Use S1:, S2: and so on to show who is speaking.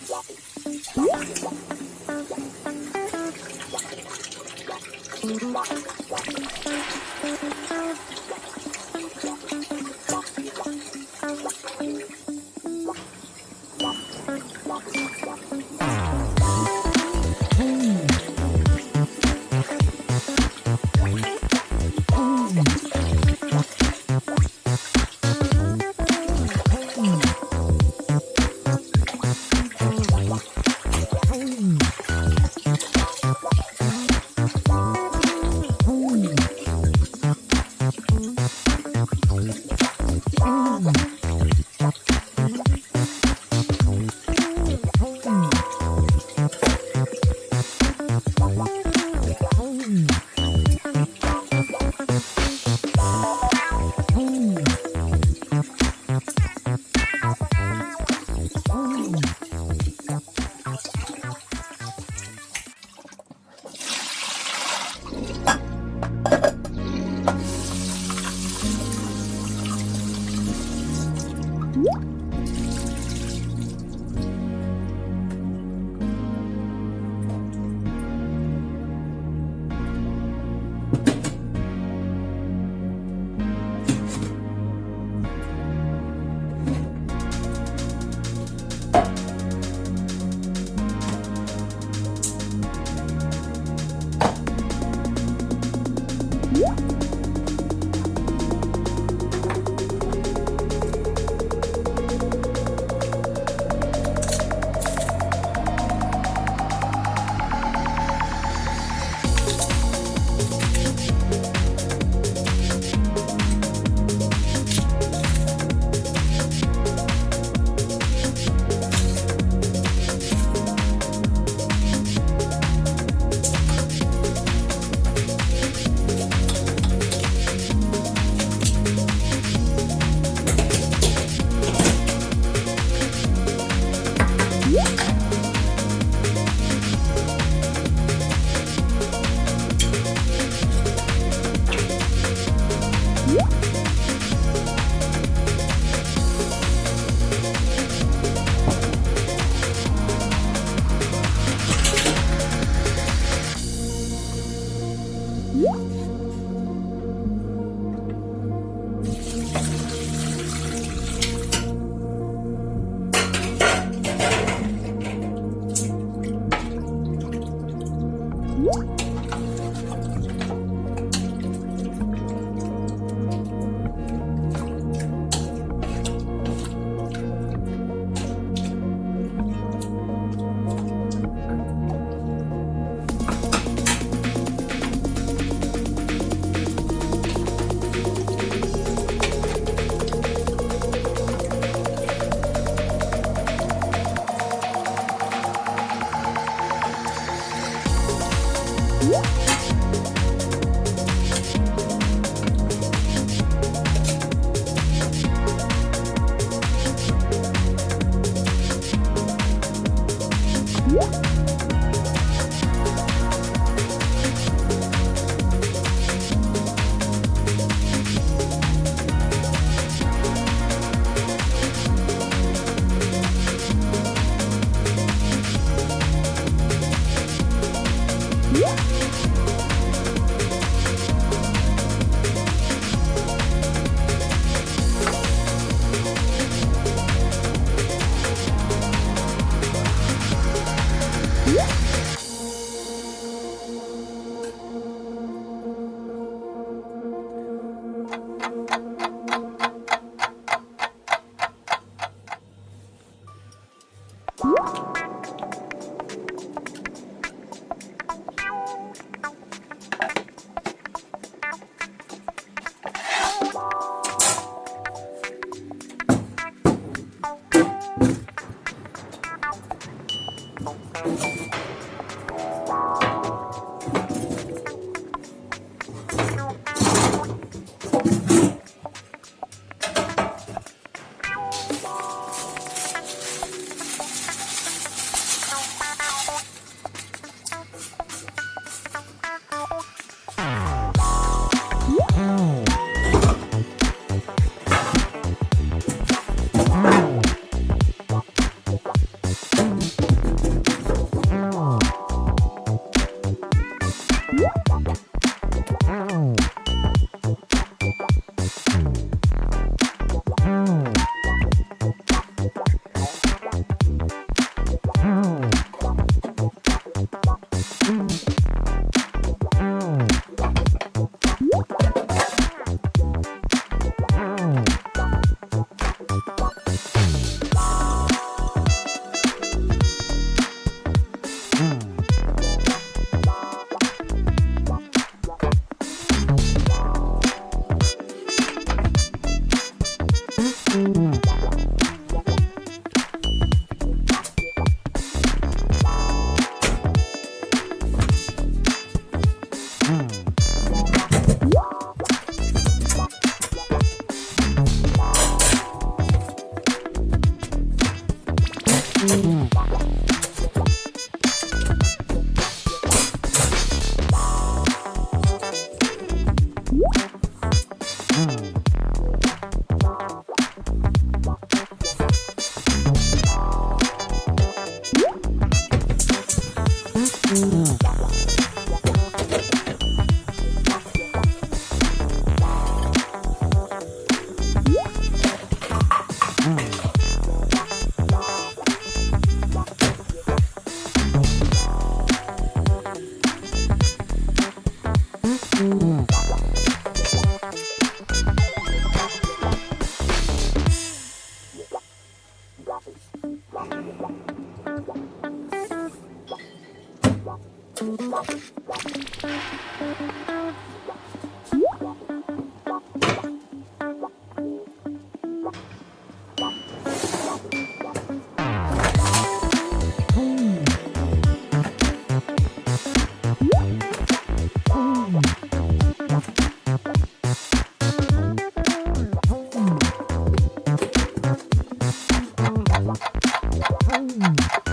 S1: Mm-hmm. Música hum? Mm-hmm. Mm.